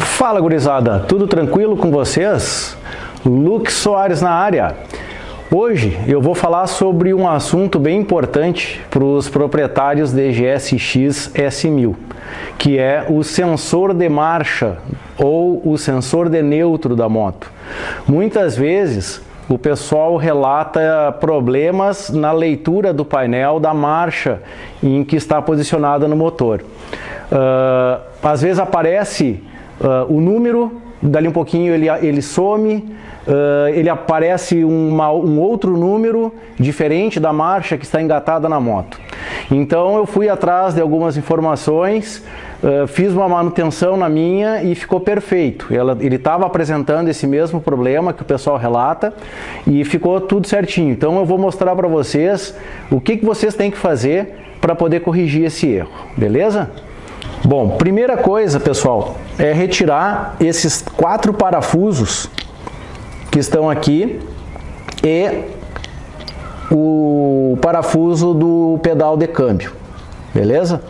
Fala gurizada, tudo tranquilo com vocês? Luke Soares na área. Hoje eu vou falar sobre um assunto bem importante para os proprietários de GSX S1000, que é o sensor de marcha ou o sensor de neutro da moto. Muitas vezes o pessoal relata problemas na leitura do painel da marcha em que está posicionada no motor. Uh, às vezes aparece uh, o número, dali um pouquinho ele, ele some, Uh, ele aparece uma, um outro número diferente da marcha que está engatada na moto. Então eu fui atrás de algumas informações, uh, fiz uma manutenção na minha e ficou perfeito. Ela, ele estava apresentando esse mesmo problema que o pessoal relata e ficou tudo certinho. Então eu vou mostrar para vocês o que, que vocês têm que fazer para poder corrigir esse erro, beleza? Bom, primeira coisa, pessoal, é retirar esses quatro parafusos que estão aqui e o parafuso do pedal de câmbio, beleza?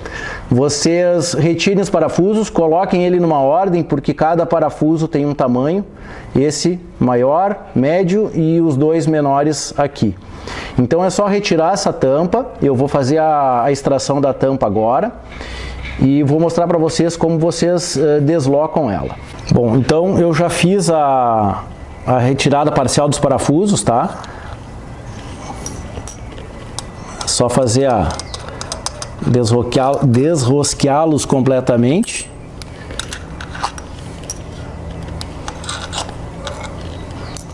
Vocês retirem os parafusos, coloquem ele numa ordem, porque cada parafuso tem um tamanho, esse maior, médio e os dois menores aqui. Então é só retirar essa tampa, eu vou fazer a, a extração da tampa agora e vou mostrar para vocês como vocês uh, deslocam ela. Bom, então eu já fiz a, a retirada parcial dos parafusos, tá? Só fazer a desrosqueá-los completamente.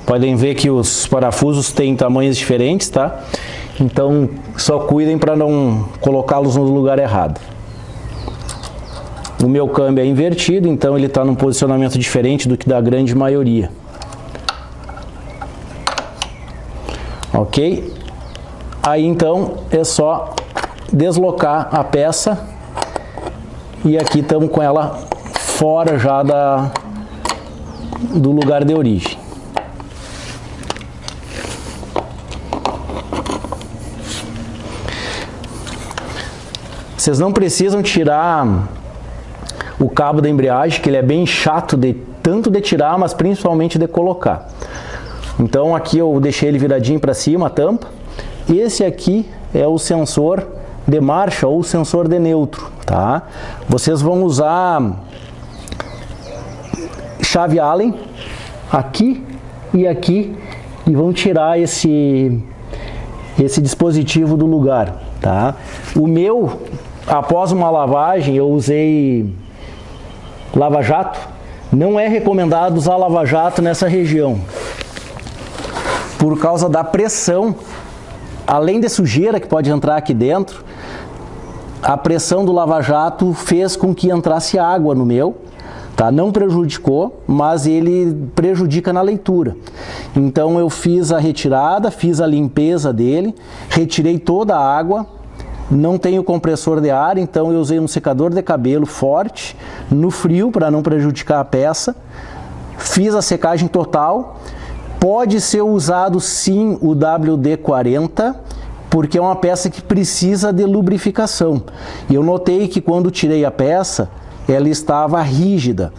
Podem ver que os parafusos têm tamanhos diferentes, tá? Então, só cuidem para não colocá-los no lugar errado. O meu câmbio é invertido, então ele está num posicionamento diferente do que da grande maioria. ok? Aí então é só deslocar a peça e aqui estamos com ela fora já da, do lugar de origem. Vocês não precisam tirar o cabo da embreagem, que ele é bem chato de tanto de tirar, mas principalmente de colocar. Então aqui eu deixei ele viradinho para cima, a tampa. Esse aqui é o sensor de marcha ou sensor de neutro, tá? Vocês vão usar chave Allen aqui e aqui e vão tirar esse esse dispositivo do lugar, tá? O meu, após uma lavagem, eu usei lava-jato. Não é recomendado usar lava-jato nessa região, por causa da pressão, além de sujeira que pode entrar aqui dentro, a pressão do lava-jato fez com que entrasse água no meu, tá? não prejudicou, mas ele prejudica na leitura. Então eu fiz a retirada, fiz a limpeza dele, retirei toda a água, não tenho compressor de ar, então eu usei um secador de cabelo forte, no frio, para não prejudicar a peça, fiz a secagem total, Pode ser usado sim o WD-40, porque é uma peça que precisa de lubrificação. Eu notei que quando tirei a peça, ela estava rígida.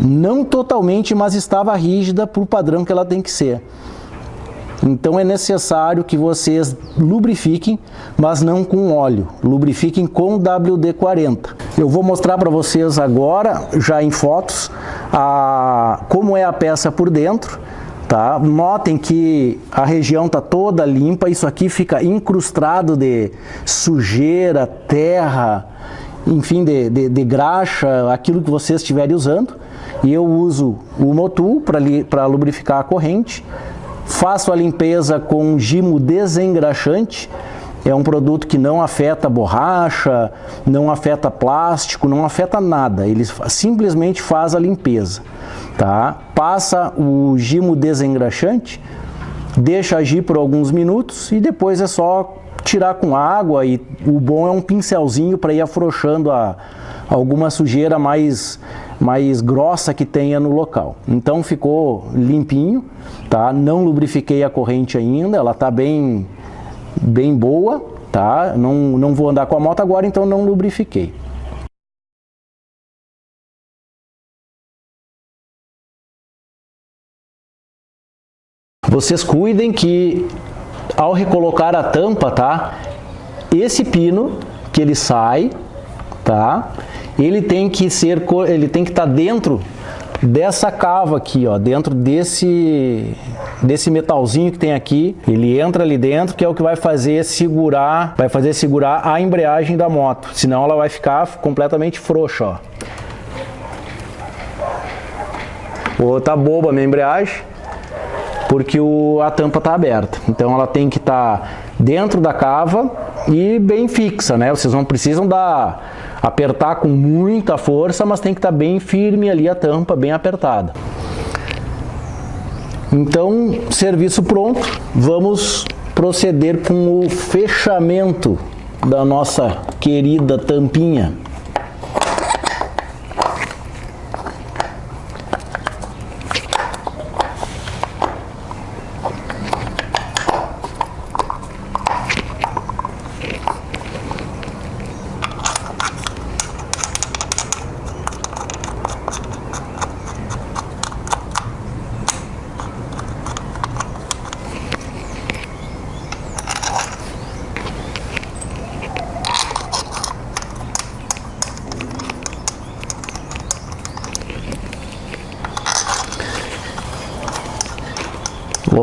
Não totalmente, mas estava rígida para o padrão que ela tem que ser. Então é necessário que vocês lubrifiquem, mas não com óleo. Lubrifiquem com WD-40. Eu vou mostrar para vocês agora, já em fotos, a, como é a peça por dentro. Tá? Notem que a região está toda limpa, isso aqui fica incrustado de sujeira, terra, enfim, de, de, de graxa, aquilo que vocês estiverem usando. E eu uso o Motul para lubrificar a corrente. Faço a limpeza com gimo desengraxante, é um produto que não afeta borracha, não afeta plástico, não afeta nada, ele simplesmente faz a limpeza tá? Passa o gimo desengraxante, deixa agir por alguns minutos e depois é só tirar com água e o bom é um pincelzinho para ir afrouxando a, alguma sujeira mais, mais grossa que tenha no local. Então ficou limpinho, tá? Não lubrifiquei a corrente ainda, ela está bem, bem boa, tá? Não, não vou andar com a moto agora, então não lubrifiquei. Vocês cuidem que ao recolocar a tampa, tá? Esse pino que ele sai, tá? Ele tem que ser, ele tem que estar tá dentro dessa cava aqui, ó, dentro desse desse metalzinho que tem aqui, ele entra ali dentro, que é o que vai fazer segurar, vai fazer segurar a embreagem da moto, senão ela vai ficar completamente frouxa, ó. Ou tá boba a minha embreagem, porque o, a tampa está aberta. Então ela tem que estar tá dentro da cava e bem fixa, né? Vocês não precisam dar, apertar com muita força, mas tem que estar tá bem firme ali a tampa, bem apertada. Então, serviço pronto, vamos proceder com o fechamento da nossa querida tampinha.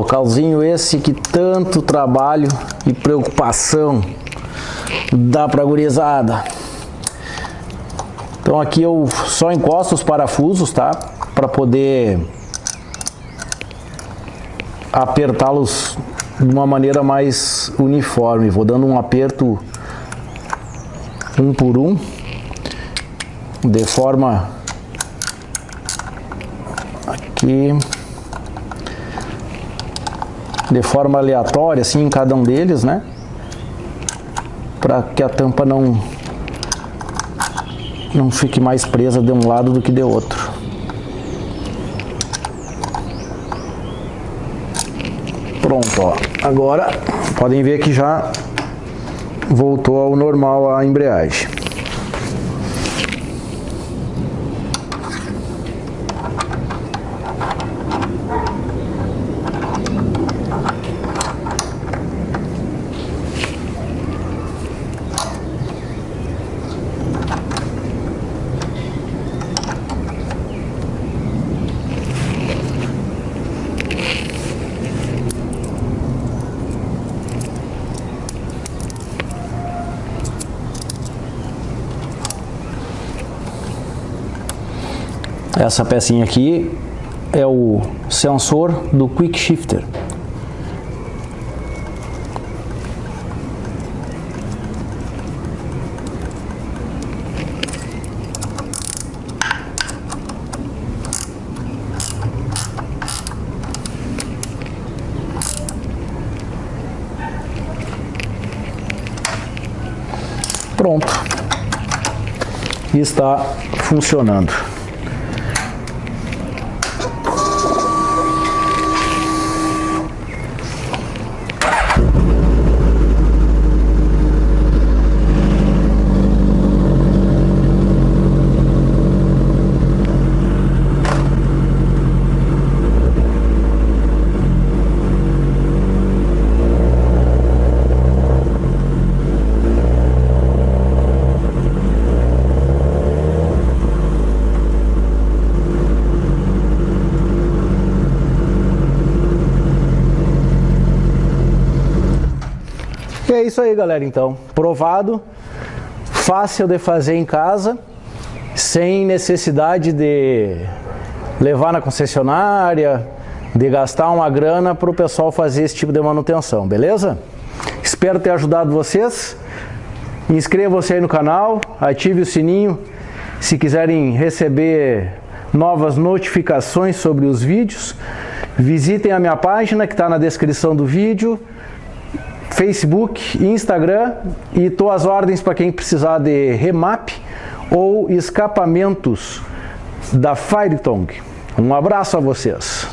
Localzinho esse que tanto trabalho e preocupação dá pra gurizada. Então aqui eu só encosto os parafusos, tá? Para poder apertá-los de uma maneira mais uniforme. Vou dando um aperto um por um, de forma aqui de forma aleatória, assim, em cada um deles, né? Para que a tampa não, não fique mais presa de um lado do que de outro. Pronto, ó. Agora, podem ver que já voltou ao normal a embreagem. Essa pecinha aqui é o sensor do Quick Shifter. Pronto. Está funcionando. Isso aí, galera, então. Provado, fácil de fazer em casa, sem necessidade de levar na concessionária, de gastar uma grana para o pessoal fazer esse tipo de manutenção, beleza? Espero ter ajudado vocês. Inscreva-se aí no canal, ative o sininho se quiserem receber novas notificações sobre os vídeos. Visitem a minha página que está na descrição do vídeo. Facebook, Instagram e estou às ordens para quem precisar de remap ou escapamentos da Firetong. Um abraço a vocês.